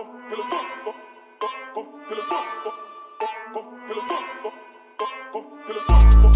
Te lo saco, te lo saco, te lo saco, te lo saco.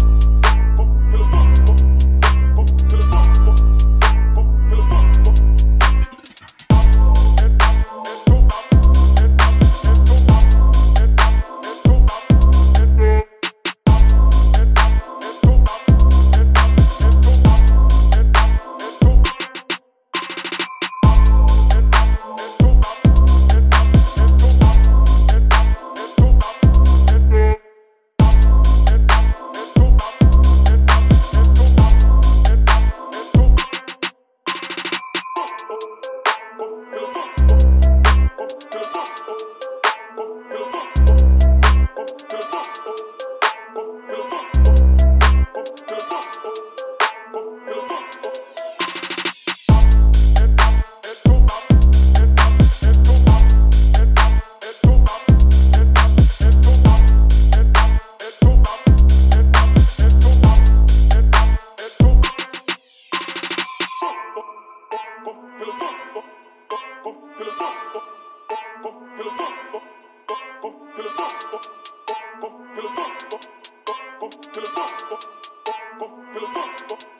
Philosophical. Philosophical.